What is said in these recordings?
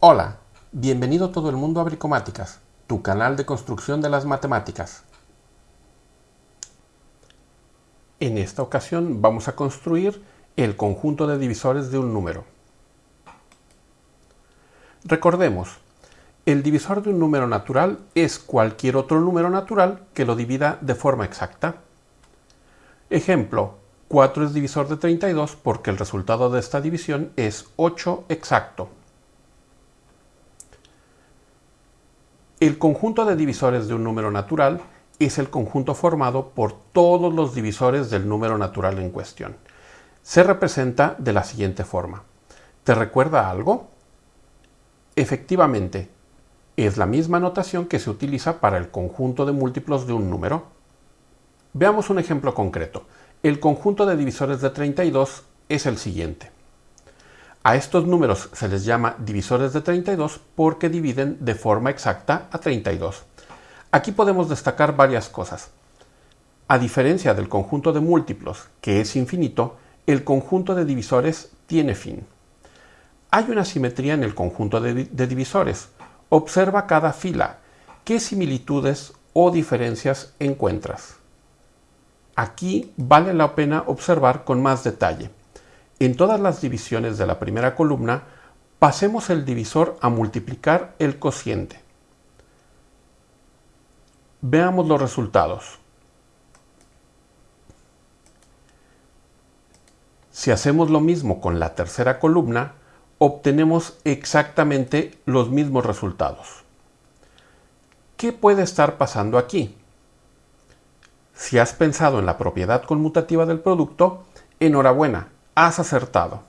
Hola, bienvenido todo el mundo a Bricomáticas, tu canal de construcción de las matemáticas. En esta ocasión vamos a construir el conjunto de divisores de un número. Recordemos, el divisor de un número natural es cualquier otro número natural que lo divida de forma exacta. Ejemplo, 4 es divisor de 32 porque el resultado de esta división es 8 exacto. El conjunto de divisores de un número natural es el conjunto formado por todos los divisores del número natural en cuestión. Se representa de la siguiente forma. ¿Te recuerda algo? Efectivamente, es la misma notación que se utiliza para el conjunto de múltiplos de un número. Veamos un ejemplo concreto. El conjunto de divisores de 32 es el siguiente. A estos números se les llama divisores de 32 porque dividen de forma exacta a 32. Aquí podemos destacar varias cosas. A diferencia del conjunto de múltiplos, que es infinito, el conjunto de divisores tiene fin. Hay una simetría en el conjunto de, de divisores. Observa cada fila. ¿Qué similitudes o diferencias encuentras? Aquí vale la pena observar con más detalle. En todas las divisiones de la primera columna, pasemos el divisor a multiplicar el cociente. Veamos los resultados. Si hacemos lo mismo con la tercera columna, obtenemos exactamente los mismos resultados. ¿Qué puede estar pasando aquí? Si has pensado en la propiedad conmutativa del producto, enhorabuena, has acertado.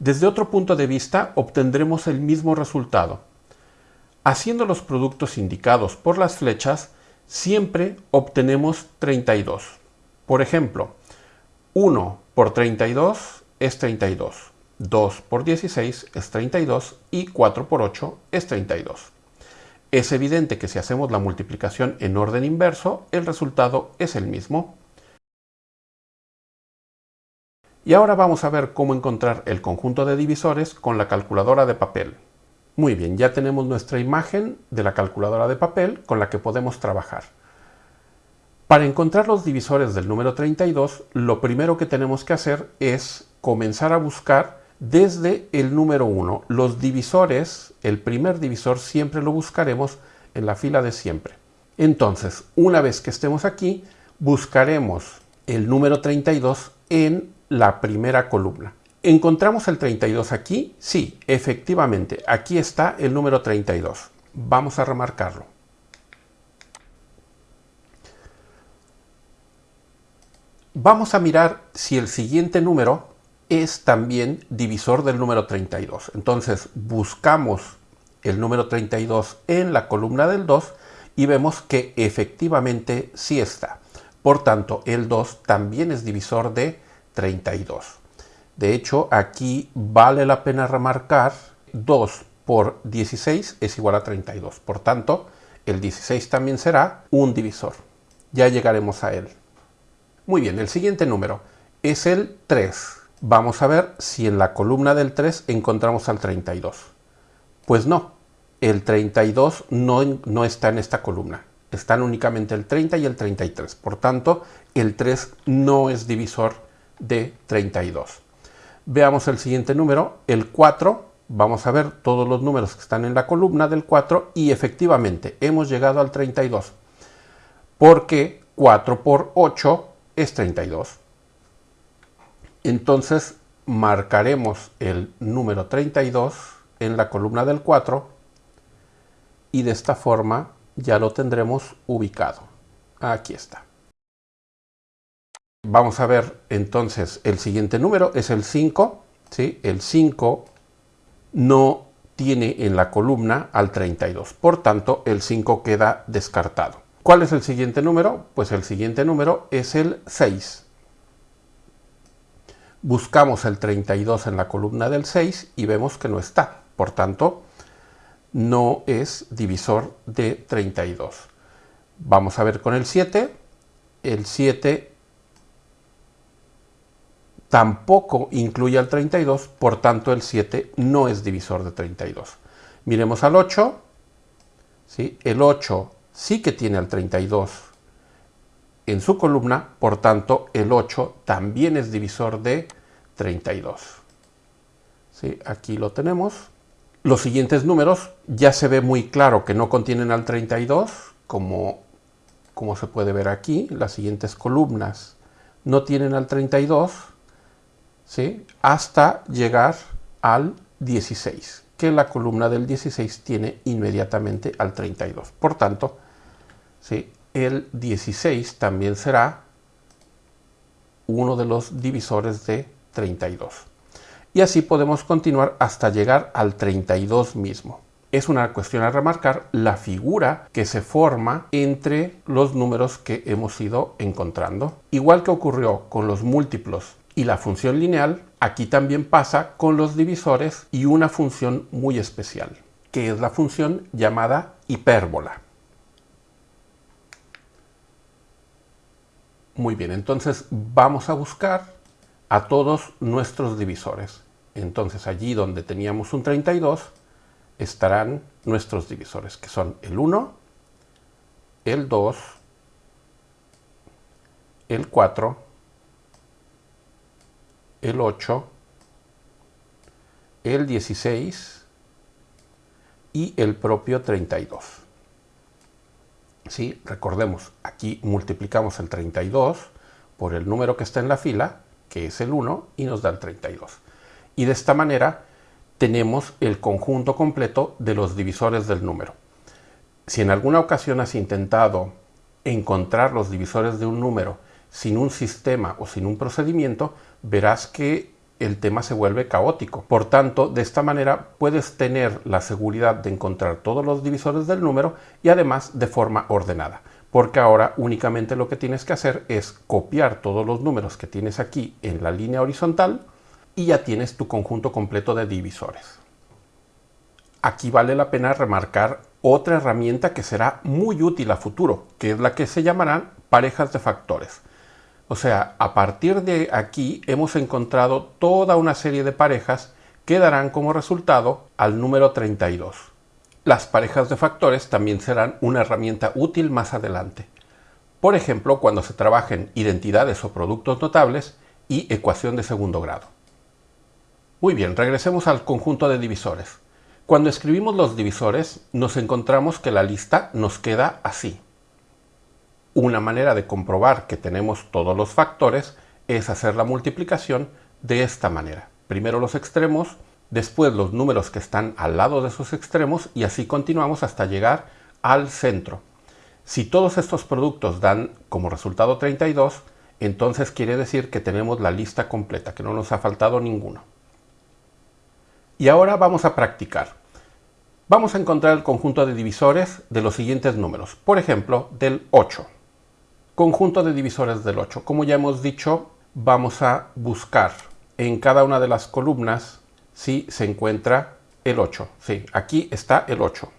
Desde otro punto de vista obtendremos el mismo resultado. Haciendo los productos indicados por las flechas, siempre obtenemos 32. Por ejemplo, 1 por 32 es 32, 2 por 16 es 32 y 4 por 8 es 32. Es evidente que si hacemos la multiplicación en orden inverso, el resultado es el mismo. Y ahora vamos a ver cómo encontrar el conjunto de divisores con la calculadora de papel. Muy bien, ya tenemos nuestra imagen de la calculadora de papel con la que podemos trabajar. Para encontrar los divisores del número 32, lo primero que tenemos que hacer es comenzar a buscar desde el número 1. Los divisores, el primer divisor siempre lo buscaremos en la fila de siempre. Entonces, una vez que estemos aquí, buscaremos el número 32 en la primera columna. ¿Encontramos el 32 aquí? Sí, efectivamente, aquí está el número 32. Vamos a remarcarlo. Vamos a mirar si el siguiente número es también divisor del número 32. Entonces buscamos el número 32 en la columna del 2 y vemos que efectivamente sí está. Por tanto, el 2 también es divisor de 32. De hecho, aquí vale la pena remarcar 2 por 16 es igual a 32. Por tanto, el 16 también será un divisor. Ya llegaremos a él. Muy bien, el siguiente número es el 3. Vamos a ver si en la columna del 3 encontramos al 32. Pues no, el 32 no, no está en esta columna. Están únicamente el 30 y el 33. Por tanto, el 3 no es divisor de 32. Veamos el siguiente número, el 4. Vamos a ver todos los números que están en la columna del 4 y efectivamente hemos llegado al 32. Porque 4 por 8 es 32. Entonces marcaremos el número 32 en la columna del 4 y de esta forma ya lo tendremos ubicado. Aquí está. Vamos a ver entonces el siguiente número, es el 5. ¿sí? El 5 no tiene en la columna al 32. Por tanto, el 5 queda descartado. ¿Cuál es el siguiente número? Pues el siguiente número es el 6. Buscamos el 32 en la columna del 6 y vemos que no está. Por tanto, no es divisor de 32. Vamos a ver con el 7. El 7 tampoco incluye al 32, por tanto el 7 no es divisor de 32. Miremos al 8, ¿sí? el 8 sí que tiene al 32 en su columna, por tanto el 8 también es divisor de 32. ¿Sí? Aquí lo tenemos. Los siguientes números ya se ve muy claro que no contienen al 32, como, como se puede ver aquí. Las siguientes columnas no tienen al 32, hasta llegar al 16, que la columna del 16 tiene inmediatamente al 32. Por tanto, el 16 también será uno de los divisores de 32. Y así podemos continuar hasta llegar al 32 mismo. Es una cuestión a remarcar la figura que se forma entre los números que hemos ido encontrando. Igual que ocurrió con los múltiplos y la función lineal, aquí también pasa con los divisores y una función muy especial, que es la función llamada hipérbola. Muy bien, entonces vamos a buscar a todos nuestros divisores. Entonces allí donde teníamos un 32 estarán nuestros divisores, que son el 1, el 2, el 4, el 8, el 16 y el propio 32. ¿sí? Recordemos, aquí multiplicamos el 32 por el número que está en la fila, que es el 1, y nos da el 32. Y de esta manera tenemos el conjunto completo de los divisores del número. Si en alguna ocasión has intentado encontrar los divisores de un número sin un sistema o sin un procedimiento, verás que el tema se vuelve caótico. Por tanto, de esta manera puedes tener la seguridad de encontrar todos los divisores del número y además de forma ordenada. Porque ahora únicamente lo que tienes que hacer es copiar todos los números que tienes aquí en la línea horizontal y ya tienes tu conjunto completo de divisores. Aquí vale la pena remarcar otra herramienta que será muy útil a futuro, que es la que se llamarán parejas de factores. O sea, a partir de aquí hemos encontrado toda una serie de parejas que darán como resultado al número 32. Las parejas de factores también serán una herramienta útil más adelante. Por ejemplo, cuando se trabajen identidades o productos notables y ecuación de segundo grado. Muy bien, regresemos al conjunto de divisores. Cuando escribimos los divisores, nos encontramos que la lista nos queda así. Una manera de comprobar que tenemos todos los factores es hacer la multiplicación de esta manera. Primero los extremos, después los números que están al lado de esos extremos y así continuamos hasta llegar al centro. Si todos estos productos dan como resultado 32, entonces quiere decir que tenemos la lista completa, que no nos ha faltado ninguno. Y ahora vamos a practicar. Vamos a encontrar el conjunto de divisores de los siguientes números. Por ejemplo, del 8. Conjunto de divisores del 8. Como ya hemos dicho, vamos a buscar en cada una de las columnas si se encuentra el 8. Sí, aquí está el 8.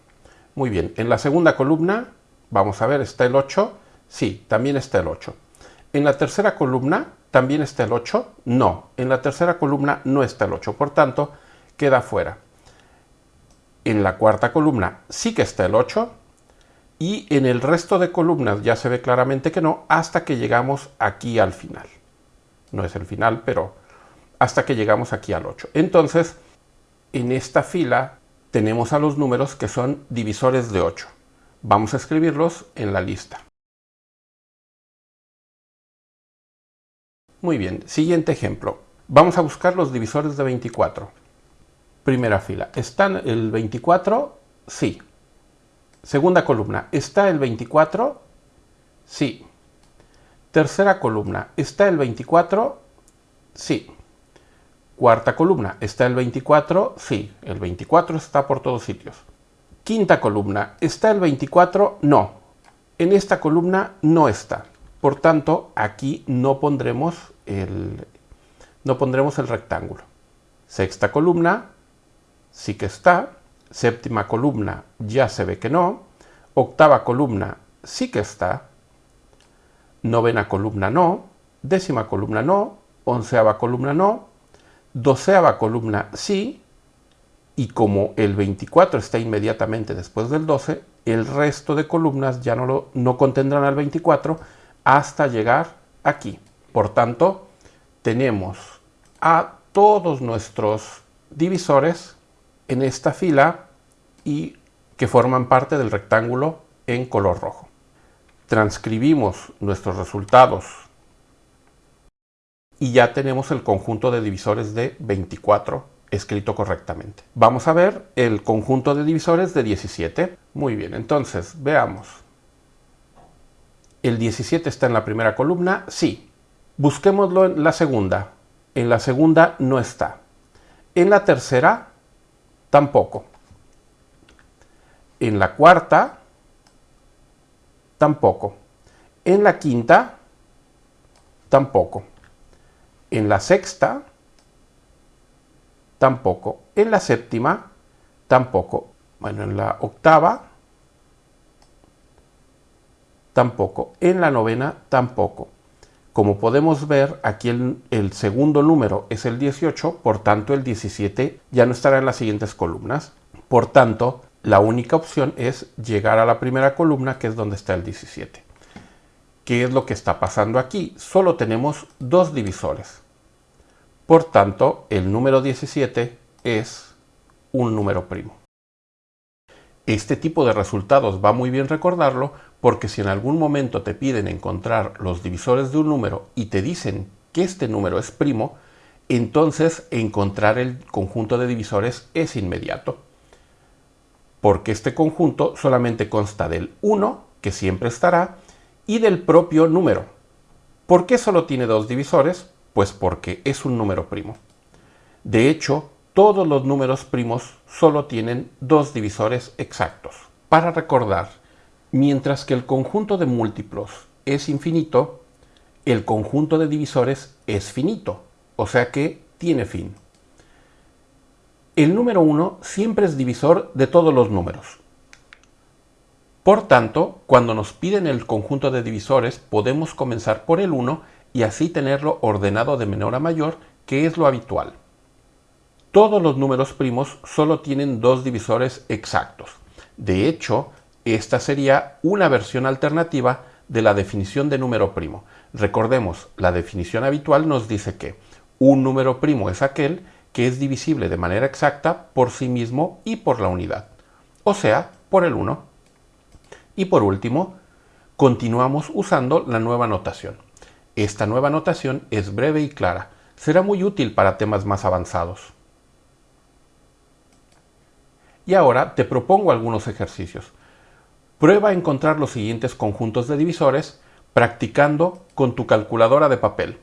Muy bien, en la segunda columna, vamos a ver, ¿está el 8? Sí, también está el 8. En la tercera columna, ¿también está el 8? No, en la tercera columna no está el 8, por tanto, queda fuera. En la cuarta columna sí que está el 8, y en el resto de columnas ya se ve claramente que no, hasta que llegamos aquí al final. No es el final, pero hasta que llegamos aquí al 8. Entonces, en esta fila tenemos a los números que son divisores de 8. Vamos a escribirlos en la lista. Muy bien, siguiente ejemplo. Vamos a buscar los divisores de 24. Primera fila. ¿Están el 24? Sí. Segunda columna, ¿está el 24? Sí. Tercera columna, ¿está el 24? Sí. Cuarta columna, ¿está el 24? Sí, el 24 está por todos sitios. Quinta columna, ¿está el 24? No. En esta columna no está. Por tanto, aquí no pondremos el, no pondremos el rectángulo. Sexta columna, sí que está. Séptima columna ya se ve que no. Octava columna sí que está. Novena columna no. Décima columna no. onceava columna no, doceava columna sí, y como el 24 está inmediatamente después del 12, el resto de columnas ya no, lo, no contendrán al 24 hasta llegar aquí. Por tanto, tenemos a todos nuestros divisores en esta fila y que forman parte del rectángulo en color rojo. Transcribimos nuestros resultados y ya tenemos el conjunto de divisores de 24 escrito correctamente. Vamos a ver el conjunto de divisores de 17. Muy bien, entonces veamos. ¿El 17 está en la primera columna? Sí. Busquémoslo en la segunda. En la segunda no está. En la tercera, tampoco. En la cuarta, tampoco. En la quinta, tampoco. En la sexta, tampoco. En la séptima, tampoco. Bueno, en la octava, tampoco. En la novena, tampoco. Como podemos ver, aquí el, segundo número es el 18, por tanto el 17 ya no estará en las siguientes columnas. Por tanto, la única opción es llegar a la primera columna, que es donde está el 17. ¿Qué es lo que está pasando aquí? Solo tenemos dos divisores. Por tanto, el número 17 es un número primo. Este tipo de resultados va muy bien recordarlo porque si en algún momento te piden encontrar los divisores de un número y te dicen que este número es primo, entonces encontrar el conjunto de divisores es inmediato. Porque este conjunto solamente consta del 1, que siempre estará, y del propio número. ¿Por qué solo tiene dos divisores? Pues porque es un número primo. De hecho, todos los números primos solo tienen dos divisores exactos. Para recordar, mientras que el conjunto de múltiplos es infinito, el conjunto de divisores es finito, o sea que tiene fin. El número 1 siempre es divisor de todos los números. Por tanto, cuando nos piden el conjunto de divisores, podemos comenzar por el 1 y así tenerlo ordenado de menor a mayor, que es lo habitual. Todos los números primos solo tienen dos divisores exactos. De hecho, esta sería una versión alternativa de la definición de número primo. Recordemos, la definición habitual nos dice que un número primo es aquel que es divisible de manera exacta por sí mismo y por la unidad, o sea, por el 1. Y por último, continuamos usando la nueva notación. Esta nueva notación es breve y clara. Será muy útil para temas más avanzados. Y ahora te propongo algunos ejercicios. Prueba a encontrar los siguientes conjuntos de divisores practicando con tu calculadora de papel.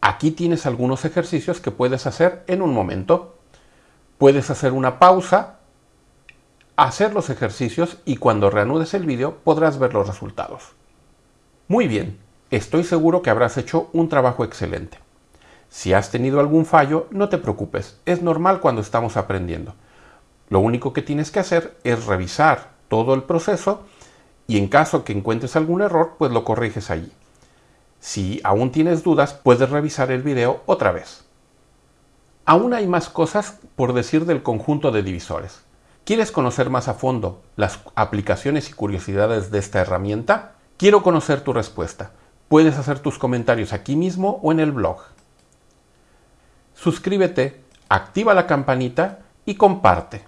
Aquí tienes algunos ejercicios que puedes hacer en un momento. Puedes hacer una pausa, hacer los ejercicios y cuando reanudes el vídeo podrás ver los resultados. Muy bien, Estoy seguro que habrás hecho un trabajo excelente. Si has tenido algún fallo, no te preocupes, es normal cuando estamos aprendiendo. Lo único que tienes que hacer es revisar todo el proceso y en caso que encuentres algún error, pues lo corriges allí. Si aún tienes dudas, puedes revisar el video otra vez. Aún hay más cosas por decir del conjunto de divisores. ¿Quieres conocer más a fondo las aplicaciones y curiosidades de esta herramienta? Quiero conocer tu respuesta. Puedes hacer tus comentarios aquí mismo o en el blog. Suscríbete, activa la campanita y comparte.